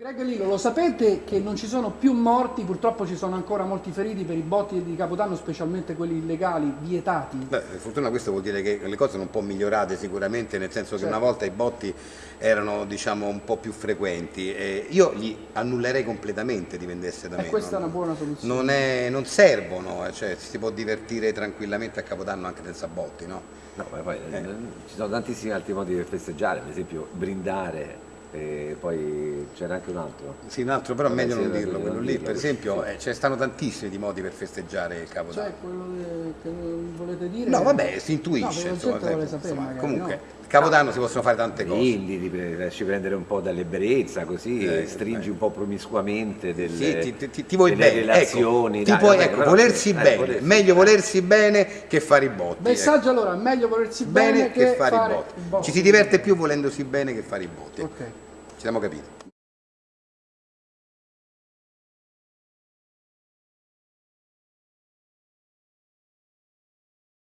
Greg Lillo, lo sapete che non ci sono più morti, purtroppo ci sono ancora molti feriti per i botti di Capodanno, specialmente quelli illegali, vietati? Beh, per fortuna questo vuol dire che le cose sono un po' migliorate sicuramente, nel senso che Certo. una volta i botti erano diciamo un po' più frequenti. E io li annullerei completamente dipendesse da E me. questa è non- una buona soluzione. Non, è- non servono, eh, cioè si può divertire tranquillamente a Capodanno anche senza botti, no? No, ma poi Eh. eh, ci sono tantissimi altri modi per festeggiare, per esempio brindare, e poi c'era anche un altro. Sì, un altro però è meglio non dirlo, non quello lì dirlo, per esempio sì. eh, ce ne stanno tantissimi di modi per festeggiare il Capodanno. Cioè, quello che volete dire? No, vabbè, si No, intuisce, la insomma, gente vuole sempre, sapere insomma, magari, comunque, no? Capodanno si possono fare tante cose. Quindi ti pre- lasci prendere un po' dall'ebbrezza, così Eh, stringi eh. un po' promiscuamente delle, Sì, ti, ti- ti- ti vuoi delle bene, relazioni. ecco, ti dai, puoi- ecco, volersi eh, bene, volersi- meglio eh. volersi bene che fare i botti. ecco. Messaggio allora, meglio volersi Bene bene, che fare, i botti. i botti. Ci si diverte più volendosi bene che fare i botti. Ok. Ci siamo capiti.